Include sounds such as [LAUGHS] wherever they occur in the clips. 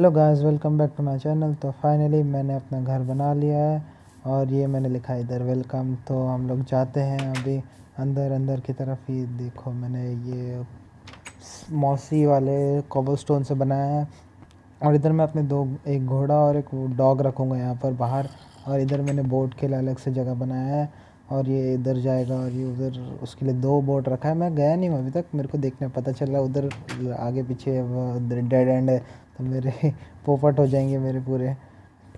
Hello guys welcome back to my channel तो finally मैंने अपना घर बना लिया है और ये मैंने लिखा इधर वेलकम तो हम लोग जाते हैं अभी अंदर अंदर की तरफ़ ही। देखो मैंने ये मौसी वाले कॉबल स्टोन से बनाया है और इधर मैं अपने दो, एक घोड़ा और एक डॉग रखूँगा यहाँ पर बाहर और इधर मैंने बोट के लिए अलग से जगह बनाया है। और ये इधर जाएगा और ये उधर, उसके लिए दो बोट रखा है। मैं गया नहीं हूँ अभी तक, मेरे को देखने पता चल चला उधर आगे पीछे डेड एंड है तो मेरे [LAUGHS] पोपट हो जाएँगे मेरे पूरे।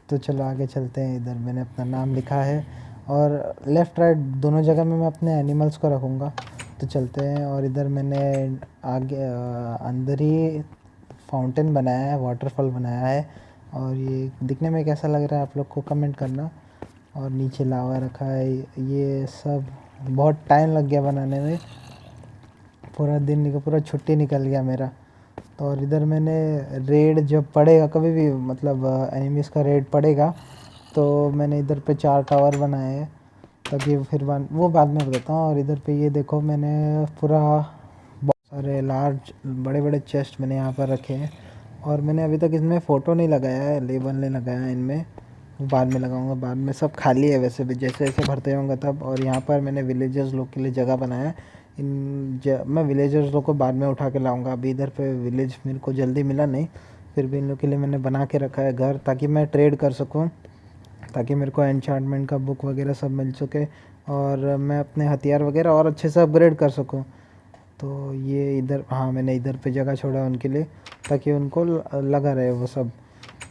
तो चलो आगे चलते हैं इधर, मैंने अपना नाम लिखा है। और लेफ़्ट राइट दोनों जगह में मैं अपने एनिमल्स को रखूँगा। तो चलते हैं और इधर मैंने आगे अंदर ही फाउंटेन बनाया है, वाटरफॉल बनाया है। और ये दिखने में कैसा लग रहा है आप लोग को कमेंट करना। और नीचे लावा रखा है। ये सब बहुत टाइम लग गया बनाने में। पूरा दिन निकल पूरा छुट्टी निकल गया मेरा। तो और इधर मैंने रेड जब पड़ेगा, कभी भी मतलब एनिमीज़ का रेड पड़ेगा तो मैंने इधर पे चार टावर बनाए हैं। ताकि फिर बन, वो बाद में बताता हूँ। और इधर पे ये देखो, मैंने पूरा बहुत सारे लार्ज बड़े बड़े चेस्ट मैंने यहाँ पर रखे हैं। और मैंने अभी तक इसमें फ़ोटो नहीं लगाया है लेबल नहीं लगाया है इनमें। बाद में लगाऊँगा बाद में सब खाली है वैसे भी जैसे जैसे भरते होंगे तब। और यहाँ पर मैंने विलेजर्स लोग के लिए जगह बनाया। है इन ज, मैं विलेजर्स लोग को बाद में उठा के लाऊँगा। अभी इधर पे विलेज मेरे को जल्दी मिला नहीं फिर भी इन लोग के लिए मैंने बना के रखा है घर ताकि मैं ट्रेड कर सकूँ ताकि मेरे को एनचार्टमेंट का बुक वगैरह सब मिल सके और मैं अपने हथियार वगैरह और अच्छे से अपग्रेड कर सकूँ। तो ये इधर हाँ मैंने इधर पे जगह छोड़ा उनके लिए ताकि उनको लगा रहे वो सब।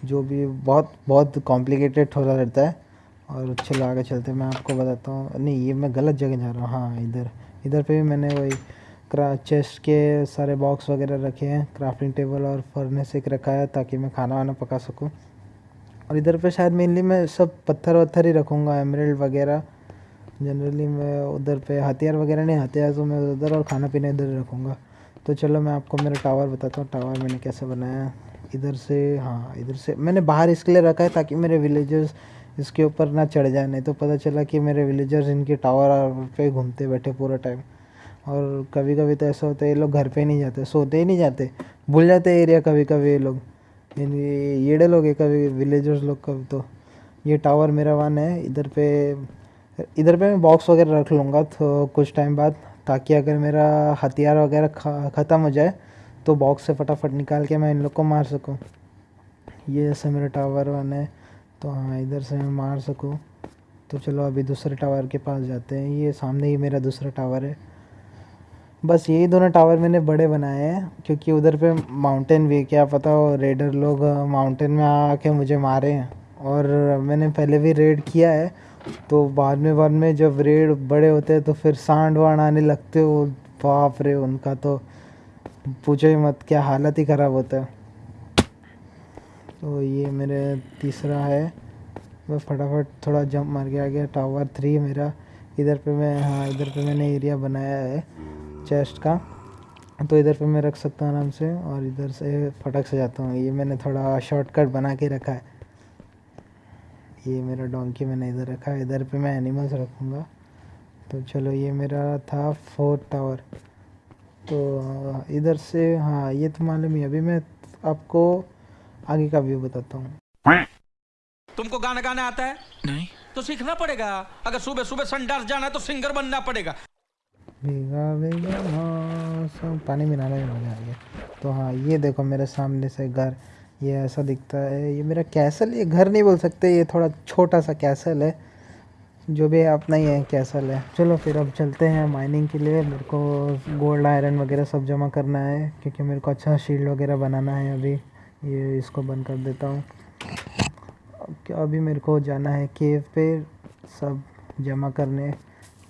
जो भी बहुत बहुत कॉम्प्लिकेटेड थोड़ा रहता है और चलो आगे चलते मैं आपको बताता हूँ। नहीं, ये मैं गलत जगह जा रहा हूँ। हाँ इधर इधर पे भी मैंने वही क्रा चेस्ट के सारे बॉक्स वगैरह रखे हैं। क्राफ्टिंग टेबल और फर्नेस एक रखा है ताकि मैं खाना वाना पका सकूँ। और इधर पे शायद मेनली मैं सब पत्थर वत्थर ही रखूँगा एमरल्ड वगैरह। जनरली मैं उधर पे हथियार वगैरह नहीं, हथियार तो मैं उधर और खाना पीना इधर रखूँगा। तो चलो मैं आपको मेरा टावर बताता हूँ। टावर मैंने कैसे बनाया इधर से हाँ इधर से। मैंने बाहर इसके लिए रखा है ताकि मेरे विलेजर्स इसके ऊपर ना चढ़ जाए, नहीं तो पता चला कि मेरे विलेजर्स इनके टावर पे घूमते बैठे पूरा टाइम और कभी कभी तो ऐसा होता है, ये लोग घर पे नहीं जाते, सोते ही नहीं जाते। भूल जाते एरिया कभी कभी ये लोग। येड़े लोग है कभी विलेजर्स लोग कभी तो। ये टावर मेरा वन है, इधर पे इधर पे मैं बॉक्स वगैरह रख लूँगा तो कुछ टाइम बाद, ताकि अगर मेरा हथियार वगैरह ख़त्म हो जाए तो बॉक्स से फटाफट निकाल के मैं इन लोग को मार सकूँ। ये जैसे मेरा टावर वन है तो हाँ इधर से मैं मार सकूँ। तो चलो, अभी दूसरे टावर के पास जाते हैं। ये सामने ही मेरा दूसरा टावर है। बस यही दोनों टावर मैंने बड़े बनाए हैं, क्योंकि उधर पे माउंटेन भी क्या पता हो रेडर लोग माउंटेन में आके मुझे मारे हैं। और मैंने पहले भी रेड किया है तो बाद में बाद में जब रेड बड़े होते हैं तो फिर सांड वाण आने लगते हो। बाप रे, उनका तो पूछो ही मत, क्या हालत ही ख़राब होता है। तो ये मेरे तीसरा है। मैं फटाफट थोड़ा जंप मार के आ गया। टावर थ्री मेरा। इधर पे मैं हाँ इधर पे मैंने एरिया बनाया है चेस्ट का। तो इधर पे मैं रख सकता हूँ आराम से और इधर से फटक से जाता हूँ। ये मैंने थोड़ा शॉर्टकट बना के रखा है। ये मेरा डोंकी मैंने इधर रखा है। इधर पे मैं एनिमल्स रखूँगा। तो चलो, ये मेरा था फोर्थ टावर तो इधर से हाँ ये तो मालूम ही अभी मैं आपको आगे का व्यू बताता हूँ। तुमको गाना गाना आता है? नहीं। तो सीखना पड़ेगा। अगर सुबह सुबह संडास जाना है तो सिंगर बनना पड़ेगा। भीगा भीगा मौसम पानी में नहाने में मज़ा आ गया। तो हाँ ये देखो मेरे सामने से घर ये ऐसा दिखता है। ये मेरा कैसल ये घर नहीं बोल सकते ये थोड़ा छोटा सा कैसल है। जो भी है अपना ही है कैसल है। चलो फिर अब चलते हैं माइनिंग के लिए। मेरे को गोल्ड आयरन वगैरह सब जमा करना है क्योंकि मेरे को अच्छा शील्ड वगैरह बनाना है अभी। ये इसको बंद कर देता हूँ। अभी मेरे को जाना है केव पे सब जमा करने।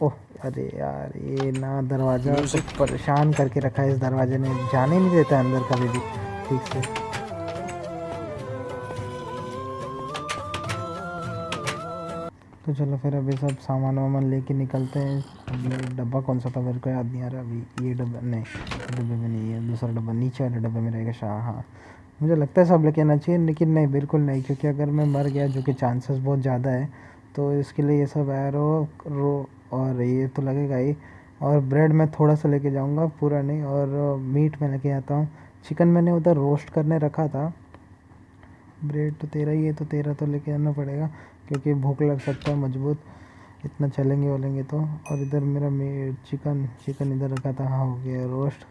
ओह अरे यार ये ना दरवाज़ा परेशान करके रखा है इस दरवाजे ने। जाने नहीं देता अंदर कभी भी। ठीक से। तो चलो फिर अभी सब सामान वामान लेके निकलते हैं। डब्बा कौन सा था? मेरे को याद नहीं आ रहा। अभी ये डब्बा नहीं डब्बे में नहीं है। दूसरा डब्बा, नीचे वाले डब्बे में रहेगा शाह हाँ। मुझे लगता है सब लेके आना चाहिए, लेकिन नहीं, बिल्कुल नहीं, क्योंकि अगर मैं मर गया, जो कि चांसेस बहुत ज़्यादा है तो इसके लिए ये सब एरो रो और ये तो लगेगा ही। और ब्रेड मैं थोड़ा सा लेके जाऊँगा, पूरा नहीं, और मीट मैं लेके आता हूँ। चिकन मैंने उधर रोस्ट करने रखा था। ब्रेड तो तेरा ही है तो तेरा तो लेके आना पड़ेगा। क्योंकि भूख लग सकता है, मज़बूत। इतना चलेंगे वलेंगे तो। और इधर मेरा चिकन चिकन इधर रखा था हाँ हो गया रोस्ट।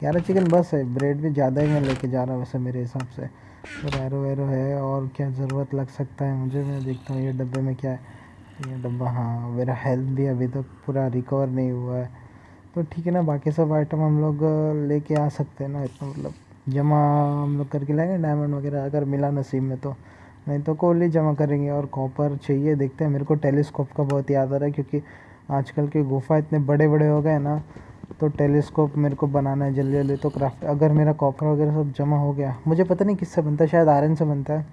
ग्यारह चिकन बस है, ब्रेड भी ज़्यादा ही मैं लेके जा रहा हूँ वैसे मेरे हिसाब से। तो रैरो वैरो है, और क्या ज़रूरत लग सकता है मुझे? मैं देखता हूँ, ये डब्बे में क्या है। ये डब्बा हाँ मेरा हेल्थ भी अभी तक तो पूरा रिकवर नहीं हुआ है। तो ठीक है ना, बाकी सब आइटम हम लोग लेके आ सकते हैं ना, इतना मतलब। जमा हम लोग करके लाएँगे डायमंड वगैरह, अगर मिला नसीब में तो। नहीं तो कोल जमा करेंगे और कॉपर चाहिए देखते हैं। मेरे को टेलीस्कोप का बहुत याद आ रहा है क्योंकि आजकल के गुफा इतने बड़े बड़े हो गए ना तो टेलीस्कोप मेरे को बनाना है जल्दी जल्दी तो क्राफ्ट अगर मेरा कॉपर वगैरह सब जमा हो गया मुझे पता नहीं किससे बनता है शायद आयरन से बनता है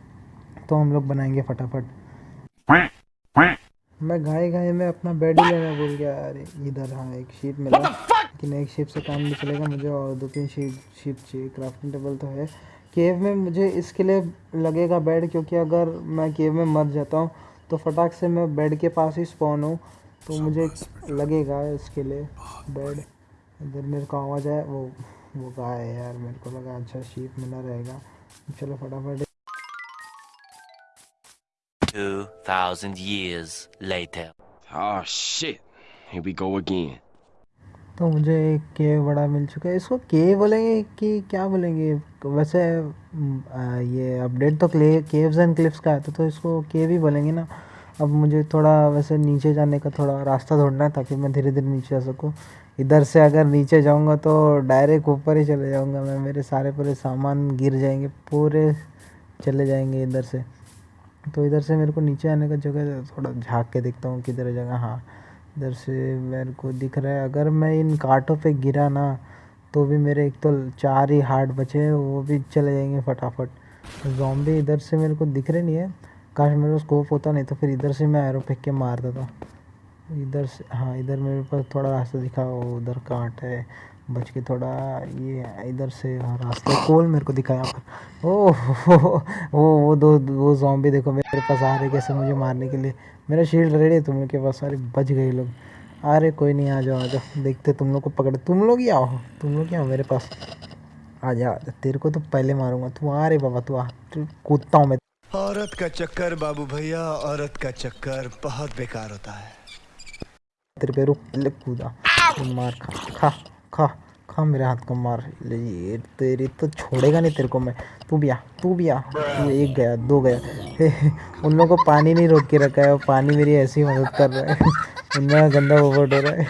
तो हम लोग बनाएँगे फटाफट। मैं घाई घाई में अपना बेड ही लेना भूल गया अरे इधर हाँ एक शीट मिला। लेकिन एक शीट से काम नहीं चलेगा मुझे और दो तीन शीट शीट चाहिए क्राफ्टिंग टेबल तो है। केव में मुझे इसके लिए लगेगा बेड क्योंकि अगर मैं केव में मर जाता हूँ तो फटाक से मैं बेड के पास ही स्पॉन हूँ तो मुझे लगेगा इसके लिए बेड। इधर मेरे को आवाज़ आया वो वो गाय है यार? मेरे को लगा अच्छा शीप मिला रहेगा। चलो फटाफट। 2000 years later. Oh shit. Here we go again. तो मुझे एक केव बड़ा मिल चुका है। इसको के बोलेंगे कि क्या बोलेंगे? वैसे ये अपडेट तो क्ले केव्स एंड क्लिप्स का आता तो, तो इसको के भी बोलेंगे ना। अब मुझे थोड़ा वैसे नीचे जाने का थोड़ा रास्ता ढूंढना है ताकि मैं धीरे धीरे नीचे जा सकूँ। इधर से अगर नीचे जाऊँगा तो डायरेक्ट ऊपर ही चले जाऊँगा मैं। मेरे सारे पूरे सामान गिर जाएँगे पूरे चले जाएँगे इधर से। तो इधर से मेरे को नीचे आने का जगह थोड़ा झाँक के देखता हूँ किधर जगह। हाँ। इधर से मेरे को दिख रहा है। अगर मैं इन कांटों पे गिरा ना तो भी मेरे एक तो चार ही हार्ट बचे हैं, वो भी चले जाएँगे फटाफट। जॉम्बी इधर से मेरे को दिख रहे नहीं है। काश मेरे को स्कोप होता नहीं तो फिर इधर से मैं एरो फेंक के मार देता। इधर से हाँ इधर मेरे पास थोड़ा रास्ता दिखा उधर कांट है। बच के थोड़ा ये इधर से रास्ते कोल मेरे को दिखा यहाँ पर ओ वो वो दो वो जॉम्बी देखो मेरे पास आ रहे कैसे मुझे मारने के लिए। मेरा शील्ड रेडी है तुम लोग के पास सारे बच गए लोग। अरे कोई नहीं आ जाओ आ जाओ देखते तुम लोग को पकड़े। तुम लोग ही आओ तुम लोग ही आओ मेरे पास। आ जा तेरे को तो पहले मारूँगा। तू आ रे बाबा तू आ। कूदता हूँ मैं। औरत का चक्कर बाबू भैया औरत का चक्कर बहुत बेकार होता है। तेरे पे रुक कूदा। मार खा खा। खा खा मेरे हाथ को मार। ले ये तेरी तो छोड़ेगा नहीं तेरे को मैं। तू भी आ, तू भी आ। तू एक गया, दो गया। उन लोगों को पानी नहीं रोक के रखा है पानी मेरी ऐसी मदद कर रहा है। उनमें गंदा ओवर हो रहा है।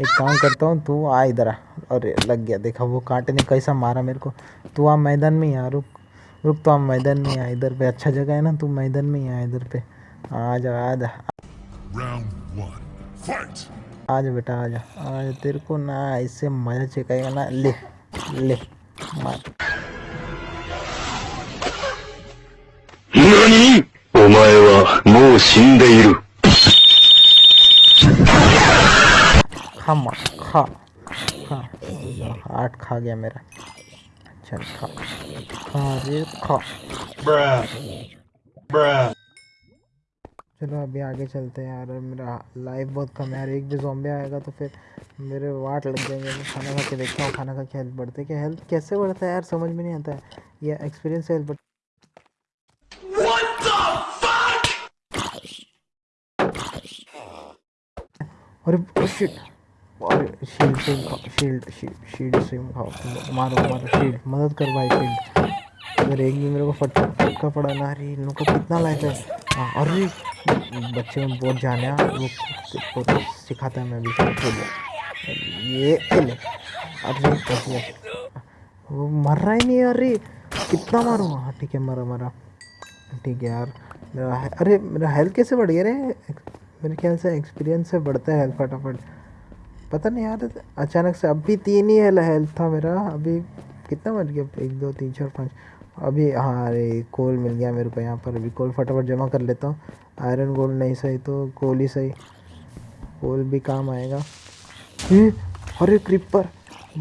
एक काम करता हूँ, तू आ इधर आ। अरे, लग गया, देखा, वो कांटे ने कैसा मारा मेरे को। तू आ मैदान में ही आ, रुक रुक तो आप मैदान में आ, इधर पे। अच्छा जगह है ना, तू मैदान में ही आ, इधर पे। आ जा आ जा। आज बेटा आ जा आज तेरे को ना इससे मज़ा चेकाएगा ना ले ले मार। खा मार खा खा। आठ खा गया मेरा। अच्छा खा। खा खा। ब्रा ब्रा। चलो अभी आगे चलते हैं यार। मेरा लाइफ बहुत कम है यार। एक भी जॉम्बे आएगा तो फिर मेरे वाट लग जाएँगे। मैं खाना खा के देखता हूँ खाना खा के हेल्थ बढ़ते क्या? हेल्थ कैसे बढ़ता है यार? समझ में नहीं आता है। ये एक्सपीरियंस हेल्थ बढ़ अरे शिट अरे शील्ड से शील्ड शील्ड से मारो मारो शील्ड मदद कर भाई शील्ड अगर एक भी मेरे को फट फटका पड़ा ना। अरे इन लोग का कितना लाइफ है। हाँ अरे। बच्चे में बहुत जाने वो तो सिखाता है, मैं भी ये अरे कैसे वो मर रहा ही नहीं अरे। कितना मारूँ? हाँ ठीक है, मरा मरा। ठीक है यार, मेरा अरे, मेरा हेल्थ कैसे बढ़ गया रे? मेरे ख्याल से एक्सपीरियंस से बढ़ता है हेल्थ फटाफट। पता नहीं यार, अचानक से अभी तीन ही हेल्थ था मेरा। अभी कितना मर गया? एक, दो, तीन, चार, पाँच। अभी हाँ अरे कोल मिल गया मेरे को यहाँ पर। अभी कोल फटाफट जमा कर लेता हूँ। आयरन गोल्ड नहीं सही तो कोल ही सही। कोल भी काम आएगा। अरे क्रिपर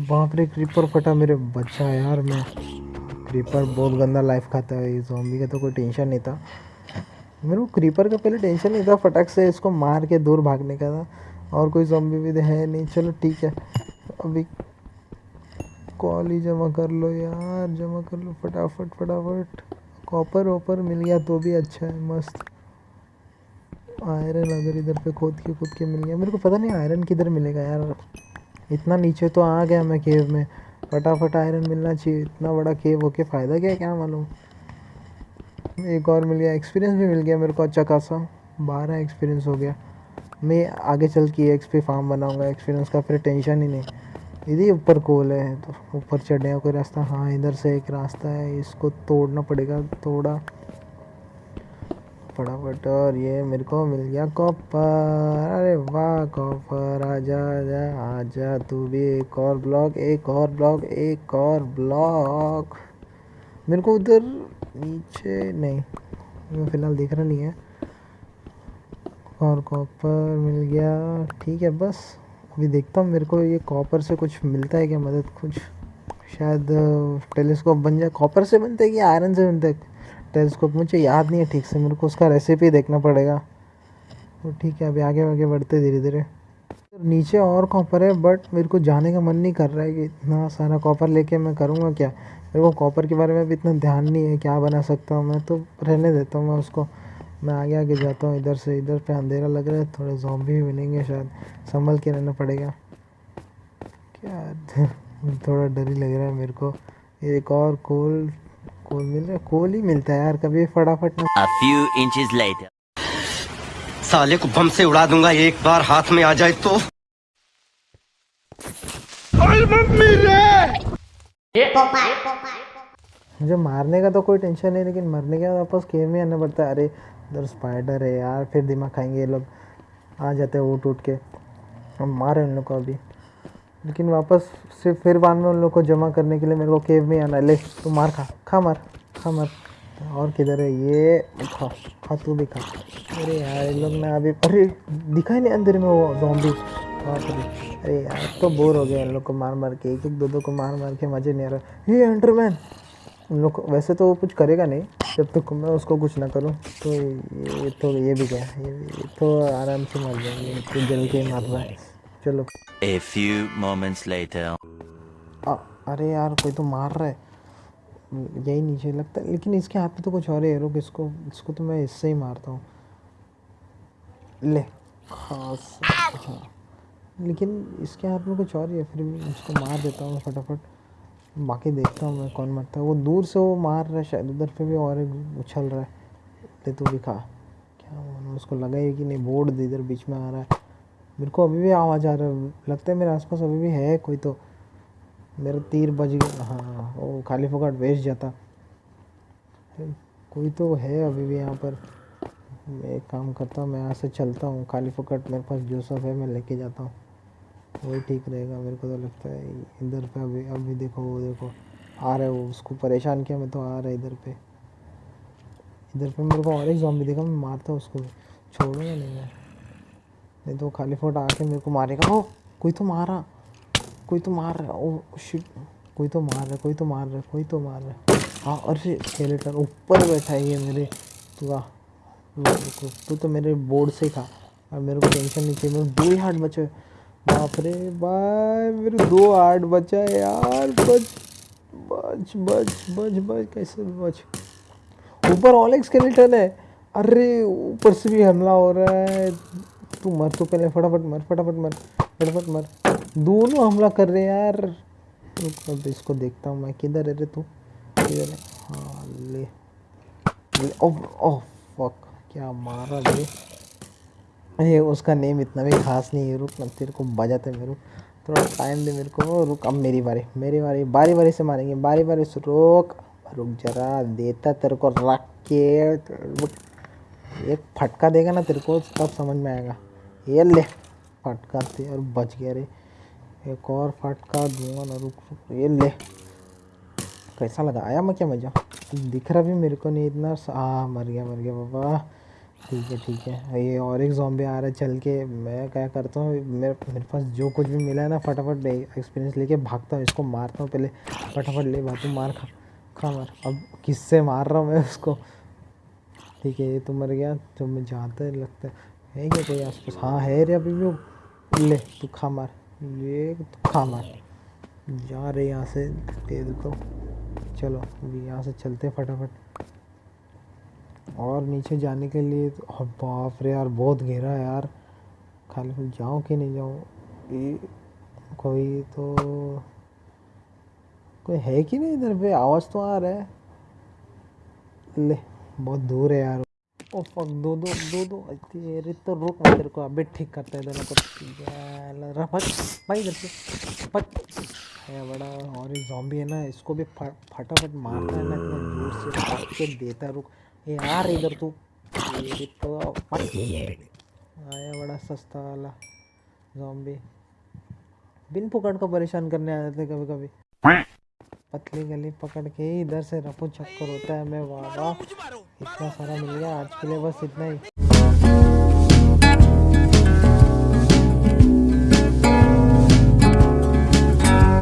बाप रे क्रिपर फटा मेरे। बच्चा यार मैं। क्रीपर बहुत गंदा लाइफ खाता है। जॉम्बी का तो कोई टेंशन नहीं था। मेरे को क्रीपर का पहले टेंशन नहीं था फटक से इसको मार के दूर भागने का था। और कोई जॉम्बी भी है नहीं। चलो ठीक है। अभी कॉल ही जमा कर लो यार। जमा कर लो फटाफट फटाफट। कॉपर वॉपर मिल गया तो भी अच्छा है। मस्त। आयरन अगर इधर पे खोद के, खुद के मिल गया। मेरे को पता नहीं आयरन किधर मिलेगा यार। इतना नीचे तो आ गया मैं केव में। फटाफट आयरन मिलना चाहिए। इतना बड़ा केव होके फ़ायदा क्या क्या मालूम? एक और मिल गया। एक्सपीरियंस भी मिल गया मेरे को अच्छा खासा। बारह एक्सपीरियंस हो गया। मैं आगे चल के एक्स पे फार्म बनाऊँगा। एक्सपीरियंस का फिर टेंशन ही नहीं। यदि ऊपर कोल है तो ऊपर चढ़ने का कोई रास्ता? हाँ इधर से एक रास्ता है। इसको तोड़ना पड़ेगा तोड़ा फटाफट, और ये मेरे को मिल गया कॉपर। अरे वाह, कॉपर आजा आजा आजा तू भी एक और ब्लॉक, एक और ब्लॉक, एक और ब्लॉक। मेरे को उधर नीचे, नहीं फ़िलहाल देख रहा नहीं है। और कॉपर मिल गया, ठीक है, बस। अभी देखता हूँ, मेरे को ये कॉपर से कुछ मिलता है क्या, मदद कुछ? शायद टेलीस्कोप बन जाए। कॉपर से बनता है कि आयरन से बनता है? टेलीस्कोप, मुझे याद नहीं है ठीक से, मेरे को उसका रेसिपी देखना पड़ेगा। तो ठीक है, अभी आगे आगे बढ़ते धीरे धीरे नीचे और कॉपर है बट मेरे को जाने का मन नहीं कर रहा है कि इतना सारा कॉपर लेके मैं करूँगा क्या? मेरे को कॉपर के बारे में भी इतना ध्यान नहीं है, क्या बना सकता हूँ मैं? तो रहने देता हूँ मैं उसको। मैं आगे आगे जाता हूँ, इधर से इधर पे अंधेरा लग रहा है, थोड़े जॉम्बी भी मिलेंगे शायद, संभल के रहना पड़ेगा। क्या? [LAUGHS] थोड़ा डर ही लग रहा है मेरे को। एक और कोल कोल मिल रहा है कोल ही मिलता है यार कभी फटाफट ना A few inches later. साले को बम से उड़ा दूँगा एक बार हाथ में आ जाए तो। मुझे मारने का तो कोई टेंशन नहीं लेकिन मरने के बाद वापस केव में आना पड़ता है। अरे इधर स्पाइडर है यार फिर दिमाग खाएँगे ये लोग। आ जाते हैं उठ उठ के। हम मारे उन लोग को अभी। लेकिन वापस से फिर बाद में उन लोग को जमा करने के लिए मेरे को केव में आना है। ले तू मार खा खा मार खा मार। और किधर है ये? खा खा तू भी खा। अरे यार ये लोग ना अभी अरे दिखाई नहीं अंदर में वो जॉम्बी अरे यार तो बोर हो गया इन लोग को मार मार के एक एक दो दो को मार मार के मज़े नहीं आ रहा। ये एंडरमैन उन लोग वैसे तो वो कुछ करेगा नहीं जब तक तो मैं उसको कुछ ना करूँ। तो ये तो ये भी क्या ये, ये तो आराम से मर जाएँगे। तो जल के मार रहा है चलो। A few moments later. आ, अरे यार कोई तो मार रहा है। यही नीचे लगता है। लेकिन इसके हाथ में तो कुछ और है रुक इसको इसको तो मैं इससे ही मारता हूँ। ले। खास। हाँ लेकिन इसके हाथ में कुछ और ही है। फिर भी इसको मार देता हूँ फटाफट। बाकी देखता हूँ मैं कौन मरता है। वो दूर से वो मार रहा है शायद। उधर पे भी और उछल रहा है। ले तू भी खा। क्या उसको लगा ही कि नहीं। बोर्ड इधर बीच में आ रहा है। मेरे को अभी भी आवाज़ आ रहा है। लगता है मेरे आसपास अभी भी है कोई तो। मेरा तीर बज गया। हाँ वो खाली फोकट वेस्ट जाता कोई तो है अभी भी यहाँ पर। मैं एक काम करता हूँ, मैं यहाँ से चलता हूँ। खाली फोकट मेरे पास जो सब है, मैं लेके जाता हूँ। वही ठीक रहेगा मेरे को तो लगता है। इधर पे अभी अभी देखो, वो देखो। आ रहा है वो, उसको परेशान किया मैं तो आ रहा है इधर पे। इधर पे मेरे को और एक जॉम्बी देखा, मैं मारता हूँ उसको। छोड़ूँगा नहीं मैं। नहीं तो खाली फोट आके मेरे को मारेगा। ओ कोई तो मारा। कोई तो मार रहा ओ शिट कोई तो मार रहा कोई तो मार रहा कोई तो मार रहा है। हाँ अरे स्केलेटन ऊपर बैठा है ये मेरे तू रुक, तू तो मेरे बोर्ड से खा। और मेरे को टेंशन नहीं चाहिए। मेरे दो ही हार्ट बचे। बाप रे बाय मेरे दो हार्ट बचा है यार। बच बच बच बच बच। कैसे बच। ऊपर ऑल स्केलेटन है। अरे ऊपर से भी हमला हो रहा है। तू मर तो पहले फटाफट मर फटाफट मर फटाफट मर। दोनों हमला कर रहे यार। रुक, अब इसको देखता हूँ मैं, किधर है रे तू? किधर है? हाँ ले। ओह फक क्या मारा रे। ये उसका नेम इतना भी खास नहीं है, रुक ना तेरे को बजाते मेरे थोड़ा टाइम दे मेरे को, रुक, अब मेरी बारी मेरी बारी बारी बारी से मारेंगे, बारी बारी से रोक। रुक जरा, देता तेरे को रख के एक फटका देगा ना तेरे को, तब समझ में आएगा। ये ले, फटका दे और बच गया रे। एक और फटका दूँगा ना, रुक रुक ये ले। कैसा लगा? आया मैं क्या मज़ा? दिख रहा भी मेरे को नहीं इतना। आ, मर गया मर गया, बाबा। ठीक है ठीक है। ये और एक जॉम्बे आ रहा है चल के। मैं क्या करता हूँ, मेरे मेरे पास जो कुछ भी मिला है ना, फटाफट एक्सपीरियंस लेके भागता हूँ। इसको मारता हूँ पहले। फटाफट ले बातू मार, खा खा, मार। अब किससे मार रहा हूँ मैं उसको? ठीक है, ये तो मर गया। तो मैं जाता है, लगता है। है क्या कोई आस पास हाँ है रे अभी वो। ले, तू मार। ले, तू खा मार। जा रहे यहाँ से देता हूँ चलो, अभी यहाँ से चलते फटाफट। और नीचे जाने के लिए तो बाप रे यार, बहुत घेरा है यार। खाली जाऊँ कि नहीं जाऊँ? कोई तो कोई है कि नहीं इधर पे? आवाज़ तो आ रहा है। ले, बहुत दूर है यार। ओ फक दो दो दो दो। तेरे तो रुक मैं तेरे को अभी ठीक करते हैं दोनों को। रहा भाई इधर से। भाई है बड़ा और ये जॉम्बी है ना इसको भी फटाफट मारना है ना इतना ज़ोर से मार के देता रुक। ए यार इधर तू। तेरी तो आया बड़ा सस्ता वाला जॉम्बी बिन फुकट को परेशान करने आ जाते कभी कभी। पतली गली पकड़ के इधर से रफू चक्कर होता है मैं वाह वाह। इतना सारा मिल गया आज के लिए बस इतना ही।